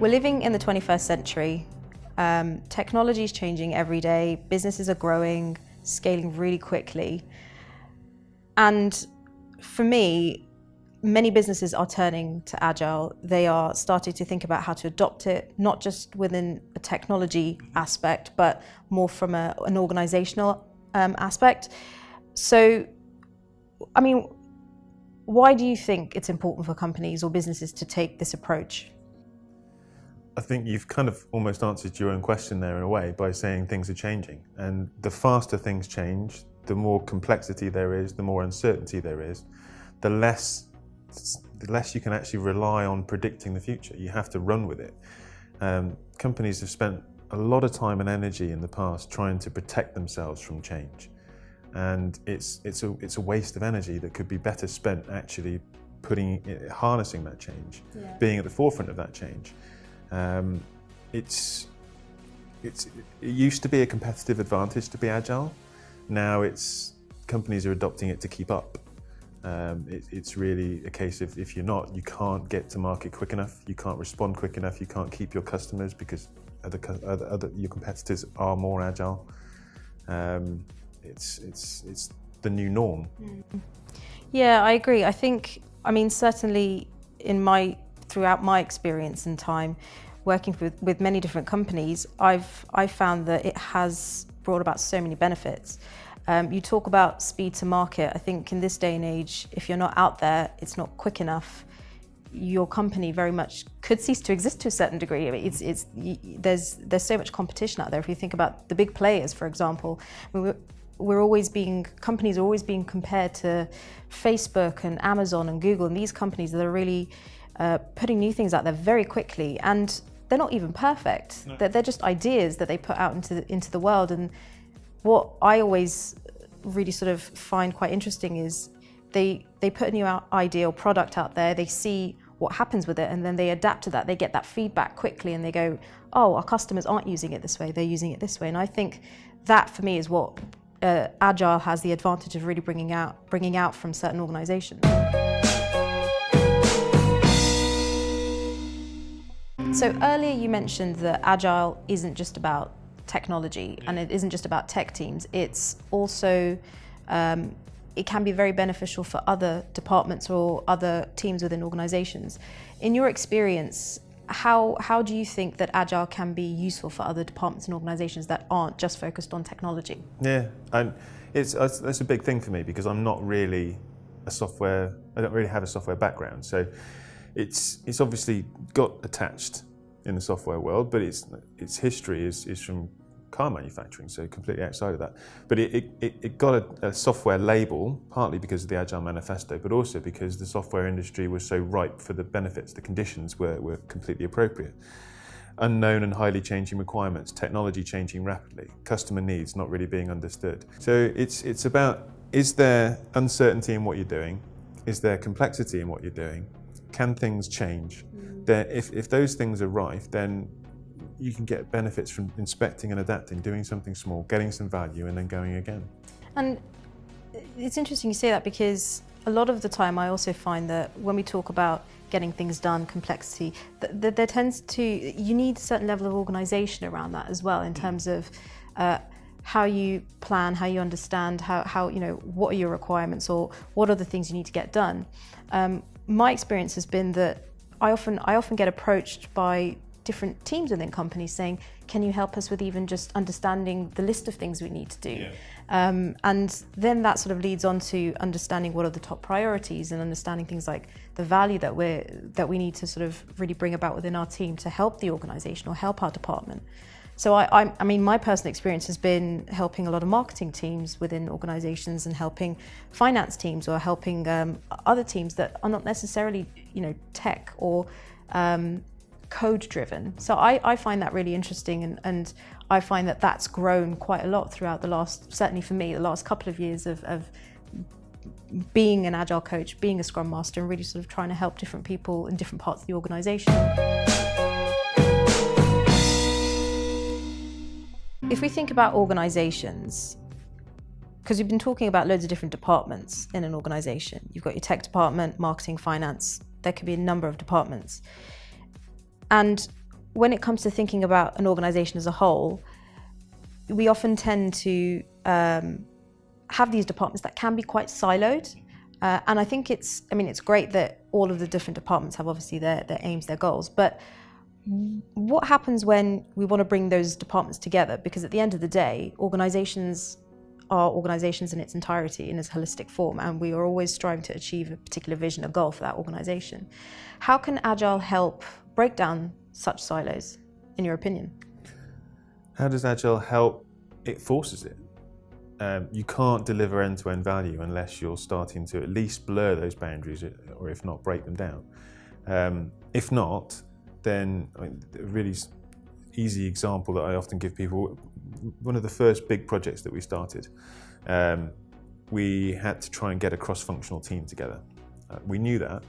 We're living in the 21st century. Um, technology is changing every day. Businesses are growing, scaling really quickly. And for me, many businesses are turning to Agile. They are starting to think about how to adopt it, not just within a technology aspect, but more from a, an organizational um, aspect. So, I mean, why do you think it's important for companies or businesses to take this approach? I think you've kind of almost answered your own question there in a way by saying things are changing. And the faster things change, the more complexity there is, the more uncertainty there is, the less, the less you can actually rely on predicting the future. You have to run with it. Um, companies have spent a lot of time and energy in the past trying to protect themselves from change. And it's, it's, a, it's a waste of energy that could be better spent actually putting, harnessing that change, yeah. being at the forefront of that change. Um, it's, it's, it used to be a competitive advantage to be agile. Now it's companies are adopting it to keep up. Um, it, it's really a case of if you're not, you can't get to market quick enough, you can't respond quick enough, you can't keep your customers because other, other, other your competitors are more agile. Um, it's, it's, it's the new norm. Mm. Yeah, I agree. I think, I mean, certainly in my throughout my experience and time working with, with many different companies, I've, I've found that it has brought about so many benefits. Um, you talk about speed to market. I think in this day and age, if you're not out there, it's not quick enough, your company very much could cease to exist to a certain degree. It's, it's, there's, there's so much competition out there. If you think about the big players, for example, I mean, we're, we're always being, companies are always being compared to Facebook and Amazon and Google and these companies that are really uh, putting new things out there very quickly and they're not even perfect. No. They're, they're, just ideas that they put out into the, into the world. And what I always really sort of find quite interesting is they, they put a new idea or product out there, they see what happens with it, and then they adapt to that. They get that feedback quickly and they go, oh, our customers aren't using it this way, they're using it this way. And I think that for me is what uh, Agile has the advantage of really bringing out, bringing out from certain organizations. So earlier you mentioned that Agile isn't just about technology and it isn't just about tech teams. It's also, um, it can be very beneficial for other departments or other teams within organizations. In your experience, how, how do you think that Agile can be useful for other departments and organizations that aren't just focused on technology? Yeah, and it's, that's a big thing for me because I'm not really a software, I don't really have a software background. So it's, it's obviously got attached in the software world, but its, its history is, is from car manufacturing, so completely outside of that. But it, it, it got a, a, software label, partly because of the Agile Manifesto, but also because the software industry was so ripe for the benefits, the conditions were, were completely appropriate. Unknown and highly changing requirements, technology changing rapidly, customer needs not really being understood. So it's, it's about, is there uncertainty in what you're doing? Is there complexity in what you're doing? Can things change? then if, if those things are rife, then you can get benefits from inspecting and adapting, doing something small, getting some value, and then going again. And it's interesting you say that because a lot of the time I also find that when we talk about getting things done, complexity, there tends to, you need a certain level of organisation around that as well in terms of uh, how you plan, how you understand, how, how, you know, what are your requirements or what are the things you need to get done. Um, my experience has been that I often, I often get approached by different teams within companies saying, can you help us with even just understanding the list of things we need to do? Yeah. Um, and then that sort of leads on to understanding what are the top priorities and understanding things like the value that, we're, that we need to sort of really bring about within our team to help the organisation or help our department. So I, I, I, mean, my personal experience has been helping a lot of marketing teams within organisations and helping finance teams or helping um, other teams that are not necessarily, you know, tech or um, code driven. So I, I, find that really interesting and, and, I find that that's grown quite a lot throughout the last, certainly for me, the last couple of years of, of being an agile coach, being a scrum master and really sort of trying to help different people in different parts of the organisation. If we think about organizations, because we've been talking about loads of different departments in an organization. You've got your tech department, marketing, finance, there could be a number of departments. And when it comes to thinking about an organization as a whole, we often tend to um, have these departments that can be quite siloed. Uh, and I think it's, I mean, it's great that all of the different departments have obviously their, their aims, their goals, but what happens when we want to bring those departments together? Because at the end of the day, organizations are organizations in its entirety, in its holistic form, and we are always striving to achieve a particular vision, a goal for that organization. How can Agile help break down such silos, in your opinion? How does Agile help? It forces it. Um, you can't deliver end-to-end value unless you're starting to at least blur those boundaries, or if not, break them down. Um, if not, then I mean, a really easy example that I often give people, one of the first big projects that we started, um, we had to try and get a cross-functional team together. Uh, we knew that,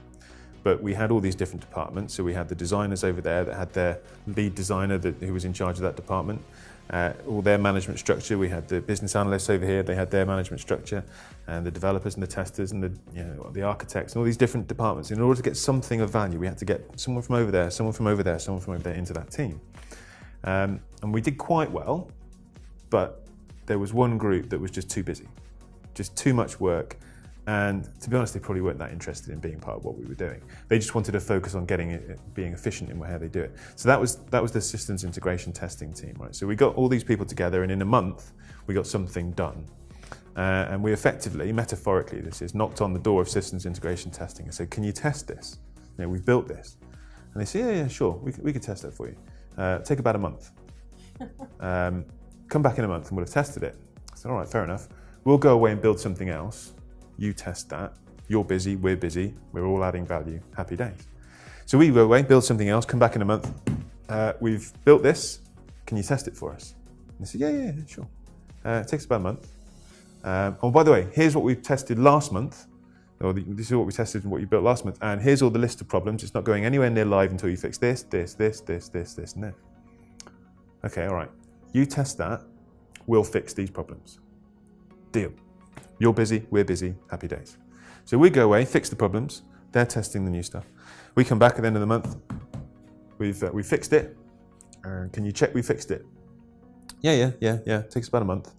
but we had all these different departments. So we had the designers over there that had their lead designer that, who was in charge of that department, uh, all their management structure. We had the business analysts over here, they had their management structure, and the developers and the testers and the, you know, the architects and all these different departments. In order to get something of value, we had to get someone from over there, someone from over there, someone from over there into that team. Um, and we did quite well, but there was one group that was just too busy, just too much work, and to be honest, they probably weren't that interested in being part of what we were doing. They just wanted to focus on getting it, being efficient in how they do it. So that was that was the systems integration testing team, right? So we got all these people together, and in a month, we got something done. Uh, and we effectively, metaphorically, this is knocked on the door of systems integration testing and said, "Can you test this? You know, we've built this." And they say, "Yeah, yeah, sure, we we could test that for you. Uh, take about a month. um, come back in a month, and we'll have tested it." I said, "All right, fair enough. We'll go away and build something else." You test that, you're busy, we're busy, we're all adding value, happy days. So we go away, build something else, come back in a month, uh, we've built this, can you test it for us? And they said, yeah, yeah, yeah sure. Uh, it takes about a month. Um, oh, by the way, here's what we tested last month, or the, this is what we tested and what you built last month, and here's all the list of problems. It's not going anywhere near live until you fix this, this, this, this, this, this, this. Okay, all right. You test that, we'll fix these problems. Deal. You're busy, we're busy, happy days. So we go away, fix the problems, they're testing the new stuff. We come back at the end of the month, we've, uh, we fixed it, uh, can you check we fixed it? Yeah, yeah, yeah, yeah, it takes about a month.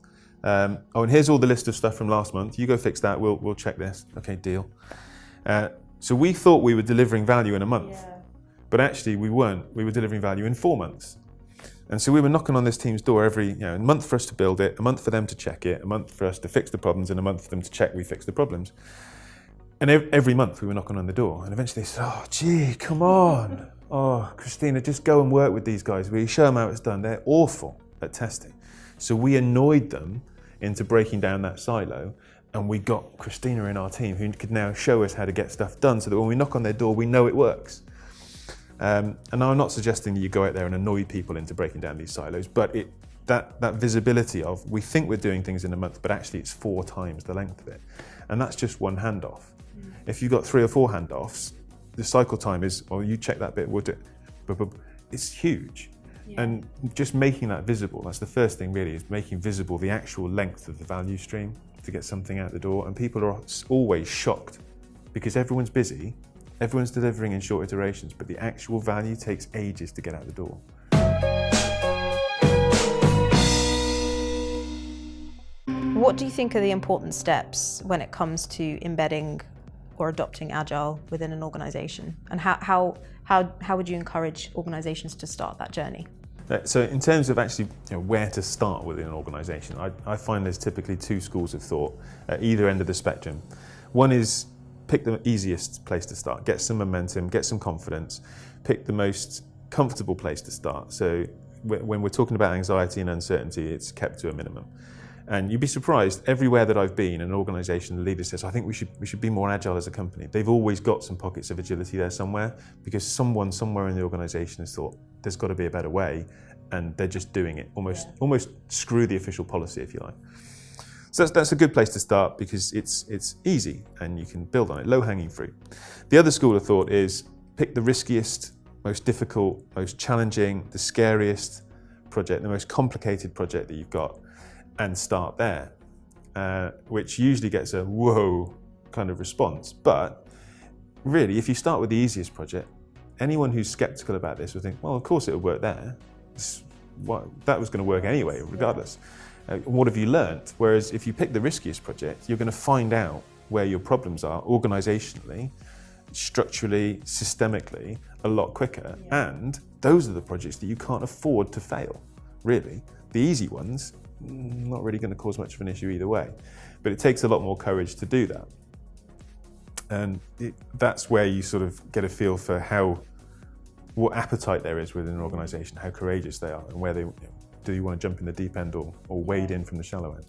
Um, oh, and here's all the list of stuff from last month. You go fix that, we'll, we'll check this. Okay, deal. Uh, so we thought we were delivering value in a month, yeah. but actually we weren't. We were delivering value in four months. And so we were knocking on this team's door every, you know, a month for us to build it, a month for them to check it, a month for us to fix the problems, and a month for them to check we fix the problems. And every month we were knocking on the door, and eventually they said, oh, gee, come on. Oh, Christina, just go and work with these guys. We show them how it's done. They're awful at testing. So we annoyed them into breaking down that silo, and we got Christina in our team who could now show us how to get stuff done so that when we knock on their door, we know it works. Um, and I'm not suggesting that you go out there and annoy people into breaking down these silos, but it, that, that visibility of we think we're doing things in a month, but actually it's four times the length of it. And that's just one handoff. Mm. If you've got three or four handoffs, the cycle time is, well, you check that bit, would it? It's huge. Yeah. And just making that visible, that's the first thing really, is making visible the actual length of the value stream to get something out the door. And people are always shocked because everyone's busy Everyone's delivering in short iterations, but the actual value takes ages to get out the door. What do you think are the important steps when it comes to embedding or adopting Agile within an organization? And how, how, how, how would you encourage organizations to start that journey? Uh, so in terms of actually you know, where to start within an organisation, I, I, find there's typically two schools of thought at either end of the spectrum. One is pick the easiest place to start, get some momentum, get some confidence, pick the most comfortable place to start. So when we're talking about anxiety and uncertainty, it's kept to a minimum. And you'd be surprised, everywhere that I've been, an organization, the leader says, I think we should, we should be more agile as a company. They've always got some pockets of agility there somewhere because someone somewhere in the organization has thought, there's got to be a better way. And they're just doing it, almost, yeah. almost screw the official policy, if you like. So that's, that's a good place to start because it's, it's easy and you can build on it, low-hanging fruit. The other school of thought is pick the riskiest, most difficult, most challenging, the scariest project, the most complicated project that you've got and start there, uh, which usually gets a whoa kind of response. But really, if you start with the easiest project, anyone who's skeptical about this will think, well, of course it'll work there. What, that was going to work anyway, regardless. Uh, what have you learnt? Whereas if you pick the riskiest project, you're going to find out where your problems are organisationally, structurally, systemically, a lot quicker. Yeah. And those are the projects that you can't afford to fail, really. The easy ones, not really going to cause much of an issue either way. But it takes a lot more courage to do that. And it, that's where you sort of get a feel for how, what appetite there is within an organisation, how courageous they are, and where they, do you want to jump in the deep end or, or wade in from the shallow end.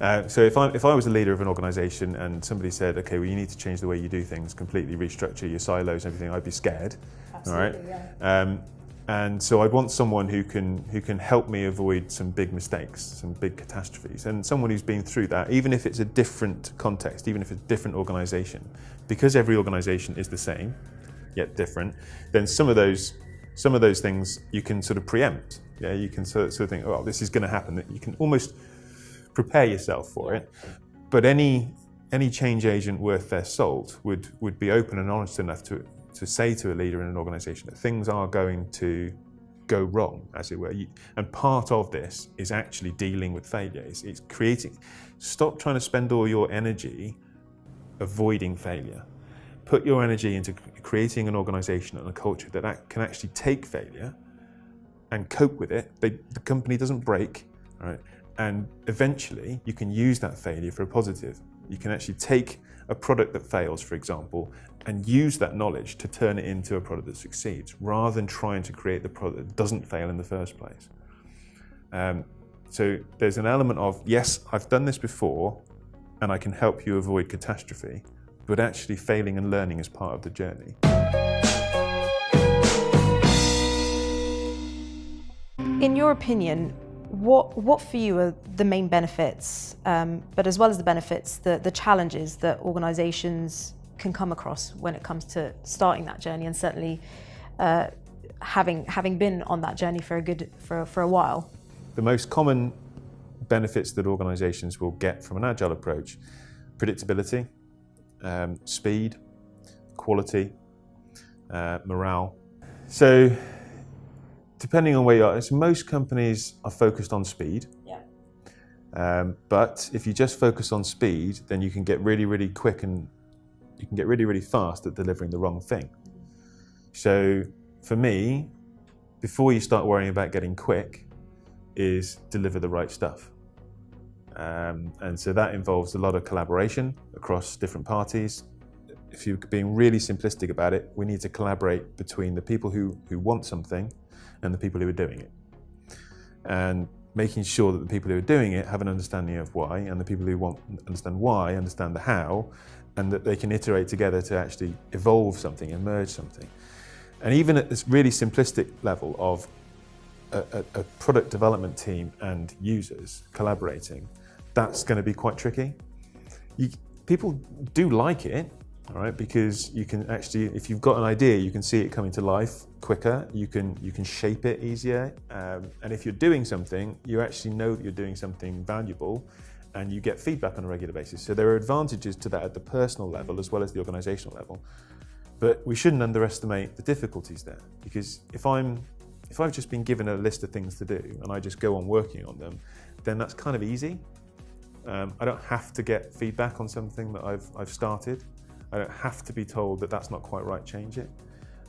Uh, so if I, if I was a leader of an organisation and somebody said, okay, well you need to change the way you do things, completely restructure your silos and everything, I'd be scared. Absolutely, all right? Yeah. Um, and so I'd want someone who can who can help me avoid some big mistakes, some big catastrophes, and someone who's been through that, even if it's a different context, even if it's a different organisation, because every organisation is the same, yet different. Then some of those some of those things you can sort of preempt. Yeah, you can sort of, sort of think, oh, this is going to happen. You can almost prepare yourself for it. But any any change agent worth their salt would would be open and honest enough to to say to a leader in an organization that things are going to go wrong, as it were. And part of this is actually dealing with failure. It's, it's creating, stop trying to spend all your energy avoiding failure. Put your energy into creating an organization and a culture that can actually take failure and cope with it. They, the company doesn't break, right? And eventually you can use that failure for a positive. You can actually take a product that fails, for example, and use that knowledge to turn it into a product that succeeds, rather than trying to create the product that doesn't fail in the first place. Um, so there's an element of, yes, I've done this before, and I can help you avoid catastrophe, but actually failing and learning is part of the journey. In your opinion, what, what for you are the main benefits, um, but as well as the benefits, the, the challenges that organisations can come across when it comes to starting that journey and certainly uh, having, having been on that journey for a, good, for, for a while? The most common benefits that organisations will get from an agile approach, predictability, um, speed, quality, uh, morale. So depending on where you are, so most companies are focused on speed. Yeah. Um, but if you just focus on speed, then you can get really, really quick and you can get really, really fast at delivering the wrong thing. So for me, before you start worrying about getting quick, is deliver the right stuff. Um, and so that involves a lot of collaboration across different parties. If you're being really simplistic about it, we need to collaborate between the people who, who want something and the people who are doing it. And making sure that the people who are doing it have an understanding of why, and the people who want understand why understand the how, and that they can iterate together to actually evolve something emerge something. And even at this really simplistic level of a, a, a product development team and users collaborating, that's going to be quite tricky. You, people do like it, all right, because you can actually, if you've got an idea, you can see it coming to life quicker, you can, you can shape it easier, um, and if you're doing something, you actually know that you're doing something valuable, and you get feedback on a regular basis. So there are advantages to that at the personal level as well as the organizational level. But we shouldn't underestimate the difficulties there, because if I'm if I've just been given a list of things to do and I just go on working on them, then that's kind of easy. Um, I don't have to get feedback on something that I've, I've started. I don't have to be told that that's not quite right, change it.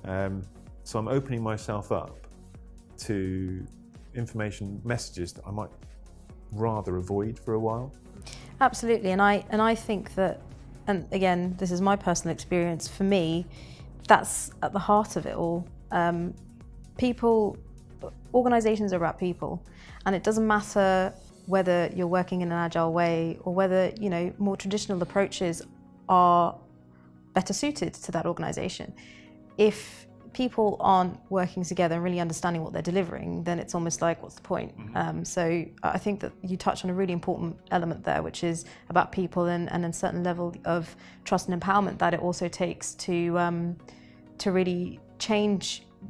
Um, so I'm opening myself up to information messages that I might rather avoid for a while. Absolutely, and I and I think that, and again, this is my personal experience. For me, that's at the heart of it all. Um, people, organisations are about people, and it doesn't matter whether you're working in an agile way or whether you know more traditional approaches are better suited to that organisation. If people aren't working together and really understanding what they're delivering, then it's almost like, what's the point? Mm -hmm. um, so I think that you touch on a really important element there, which is about people and, and a certain level of trust and empowerment that it also takes to, um, to really change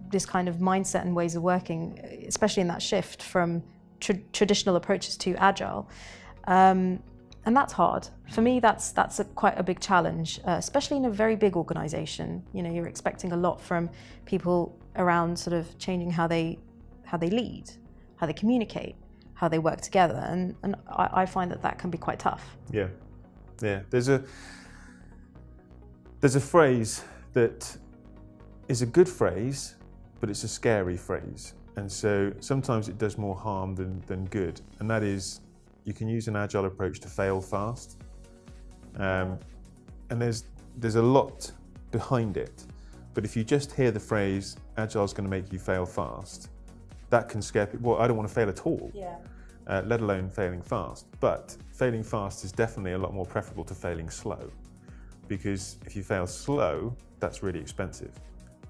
this kind of mindset and ways of working, especially in that shift from tra traditional approaches to agile. Um, and that's hard. For me, that's that's a, quite a big challenge, uh, especially in a very big organisation. You know, you're expecting a lot from people around sort of changing how they how they lead, how they communicate, how they work together, and and I, I find that that can be quite tough. Yeah, yeah. There's a there's a phrase that is a good phrase, but it's a scary phrase, and so sometimes it does more harm than than good, and that is you can use an agile approach to fail fast. Um, and there's, there's a lot behind it. But if you just hear the phrase, agile is going to make you fail fast, that can scare people. Well, I don't want to fail at all, yeah. uh, let alone failing fast. But failing fast is definitely a lot more preferable to failing slow. Because if you fail slow, that's really expensive.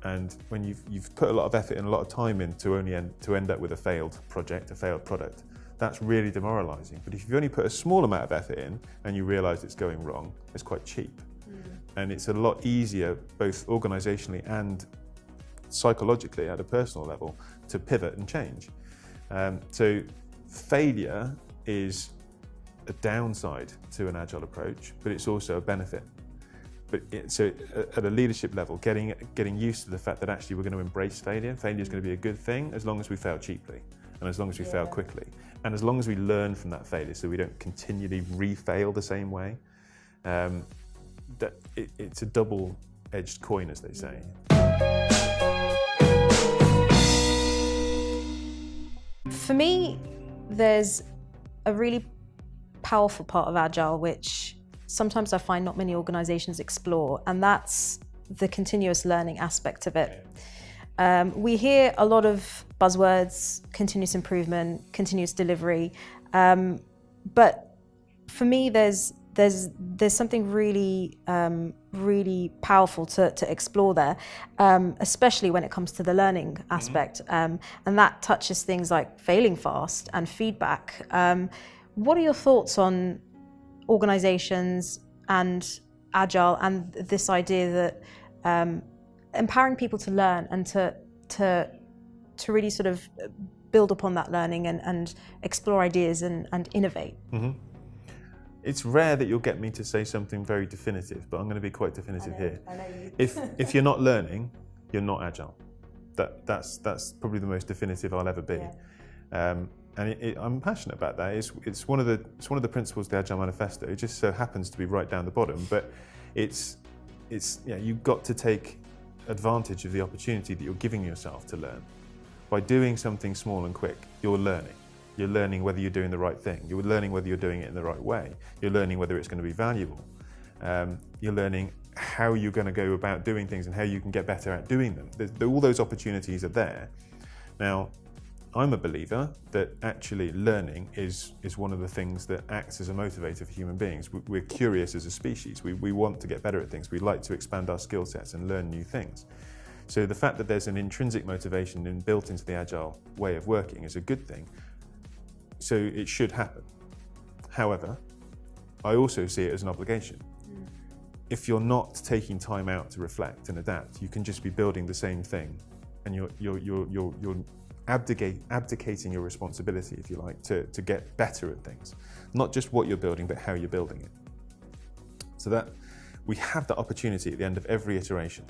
And when you've, you've put a lot of effort and a lot of time in to only end, to end up with a failed project, a failed product, that's really demoralizing. But if you only put a small amount of effort in and you realize it's going wrong, it's quite cheap. Mm. And it's a lot easier, both organizationally and psychologically at a personal level, to pivot and change. Um, so failure is a downside to an agile approach, but it's also a benefit. But it, so at a leadership level, getting getting used to the fact that actually we're going to embrace failure. Failure is going to be a good thing as long as we fail cheaply and as long as we yeah. fail quickly. And as long as we learn from that failure so we don't continually re-fail the same way, um, that it, it's a double-edged coin, as they say. For me, there's a really powerful part of Agile which sometimes I find not many organizations explore, and that's the continuous learning aspect of it. Um, we hear a lot of buzzwords, continuous improvement, continuous delivery, um, but for me, there's there's there's something really um, really powerful to, to explore there, um, especially when it comes to the learning mm-hmm. aspect, um, and that touches things like failing fast and feedback. Um, what are your thoughts on organisations and agile and this idea that um, empowering people to learn and to to to really sort of build upon that learning and, and explore ideas and, and innovate. Mm -hmm. It's rare that you'll get me to say something very definitive, but I'm going to be quite definitive know, here. if if you're not learning, you're not agile. That that's that's probably the most definitive I'll ever be. Yeah. Um, and it, it, I'm passionate about that. It's, it's one of the it's one of the principles of the Agile Manifesto. It just so happens to be right down the bottom, but it's it's yeah you've got to take advantage of the opportunity that you're giving yourself to learn. By doing something small and quick, you're learning. You're learning whether you're doing the right thing. You're learning whether you're doing it in the right way. You're learning whether it's going to be valuable. Um, you're learning how you're going to go about doing things and how you can get better at doing them. All those opportunities are there. Now, I'm a believer that actually learning is, is one of the things that acts as a motivator for human beings. We're curious as a species. We, we want to get better at things. We like to expand our skill sets and learn new things. So the fact that there's an intrinsic motivation in, built into the agile way of working is a good thing. So it should happen. However, I also see it as an obligation. Mm. If you're not taking time out to reflect and adapt, you can just be building the same thing and you're, you're, you're, you're, you're abdicate, abdicating your responsibility, if you like, to, to get better at things. Not just what you're building, but how you're building it. So that we have the opportunity at the end of every iteration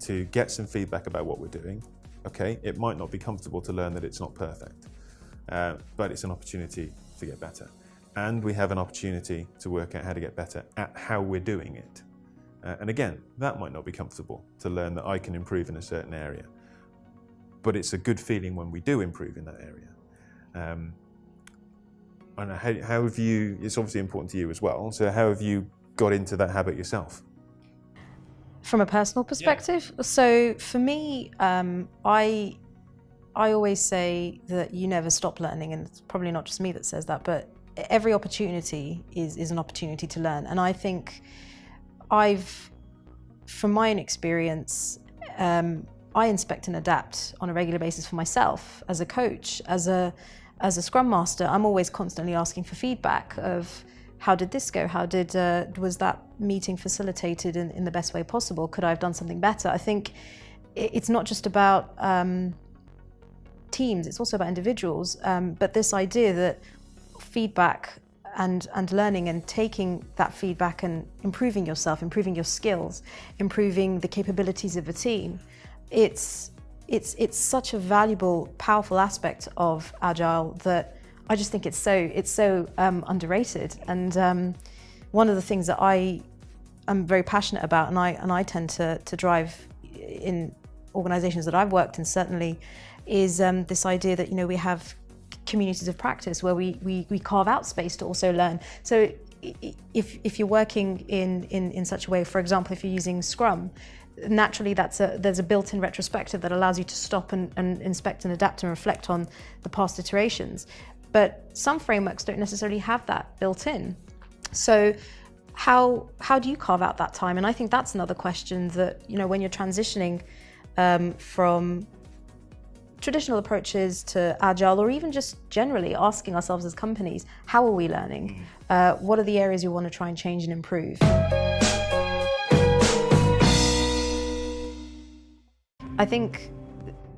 to get some feedback about what we're doing. Okay, it might not be comfortable to learn that it's not perfect, uh, but it's an opportunity to get better. And we have an opportunity to work out how to get better at how we're doing it. Uh, and again, that might not be comfortable to learn that I can improve in a certain area but it's a good feeling when we do improve in that area. Um, and how, how have you, it's obviously important to you as well, so how have you got into that habit yourself? From a personal perspective? Yeah. So for me, um, I, I always say that you never stop learning, and it's probably not just me that says that, but every opportunity is, is an opportunity to learn. And I think I've, from my own experience, um, I inspect and adapt on a regular basis for myself as a coach, as a as a scrum master. I'm always constantly asking for feedback of how did this go? How did uh, was that meeting facilitated in, in the best way possible? Could I have done something better? I think it's not just about um, teams; it's also about individuals. Um, but this idea that feedback and, and learning and taking that feedback and improving yourself, improving your skills, improving the capabilities of a team. It's, it's, it's such a valuable, powerful aspect of Agile that I just think it's so, it's so um, underrated. And um, one of the things that I am very passionate about and I, and I tend to, to drive in organizations that I've worked in certainly is um, this idea that, you know, we have communities of practice where we, we, we carve out space to also learn. So if, if you're working in, in, in such a way, for example, if you're using Scrum, naturally that's a, there's a built-in retrospective that allows you to stop and, and inspect and adapt and reflect on the past iterations. But some frameworks don't necessarily have that built in. So how, how do you carve out that time? And I think that's another question that, you know, when you're transitioning um, from traditional approaches to agile or even just generally asking ourselves as companies, how are we learning? Mm. Uh, what are the areas you want to try and change and improve? I think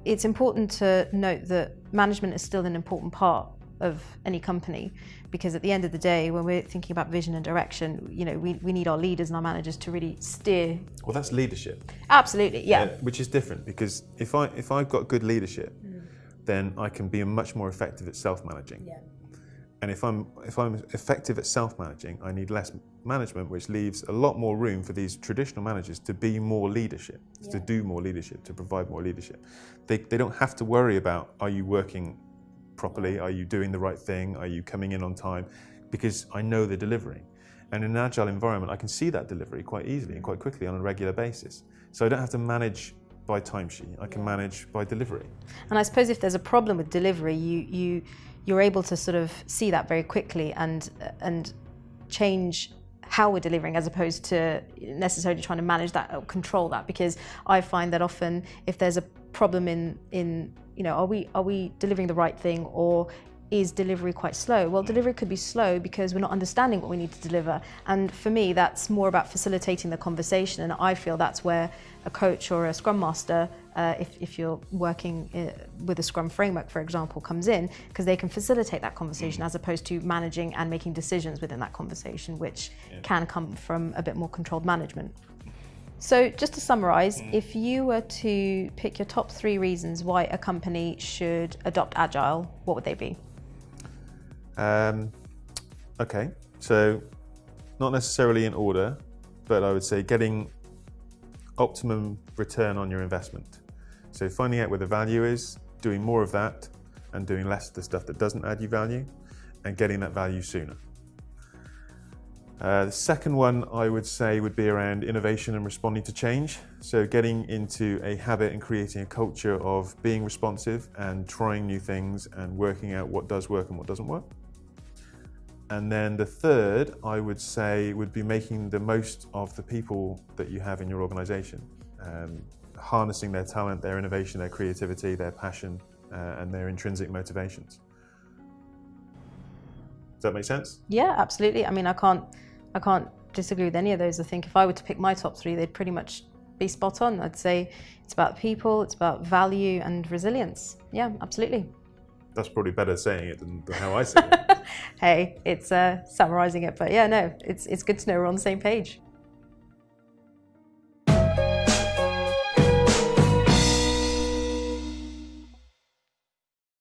it's important to note that management is still an important part of any company because at the end of the day when we're thinking about vision and direction you know we, we need our leaders and our managers to really steer well that's leadership absolutely yeah, yeah which is different because if i if i've got good leadership mm. then i can be much more effective at self-managing yeah. and if i'm if i'm effective at self-managing i need less management which leaves a lot more room for these traditional managers to be more leadership yeah. to do more leadership to provide more leadership they, they don't have to worry about are you working properly? Are you doing the right thing? Are you coming in on time? Because I know they're delivering. And in an agile environment, I can see that delivery quite easily and quite quickly on a regular basis. So I don't have to manage by timesheet. I can manage by delivery. And I suppose if there's a problem with delivery, you you you're able to sort of see that very quickly and and change how we're delivering as opposed to necessarily trying to manage that or control that. Because I find that often if there's a problem in in you know, are we, are we delivering the right thing or is delivery quite slow? Well, delivery could be slow because we're not understanding what we need to deliver. And for me, that's more about facilitating the conversation. And I feel that's where a coach or a scrum master, uh, if, if you're working uh, with a scrum framework, for example, comes in because they can facilitate that conversation as opposed to managing and making decisions within that conversation, which yeah. can come from a bit more controlled management. So just to summarize, mm. if you were to pick your top three reasons why a company should adopt Agile, what would they be? Um, okay, so not necessarily in order, but I would say getting optimum return on your investment. So finding out where the value is, doing more of that, and doing less of the stuff that doesn't add you value, and getting that value sooner. Uh, the second one I would say would be around innovation and responding to change. So getting into a habit and creating a culture of being responsive and trying new things and working out what does work and what doesn't work. And then the third, I would say, would be making the most of the people that you have in your organization. Um, harnessing their talent, their innovation, their creativity, their passion, uh, and their intrinsic motivations. Does that make sense? Yeah, absolutely. I mean, I can't I can't disagree with any of those. I think if I were to pick my top three, they'd pretty much be spot on. I'd say it's about people, it's about value and resilience. Yeah, absolutely. That's probably better saying it than how I say it. hey, it's uh, summarising it, but yeah, no, it's, it's good to know we're on the same page.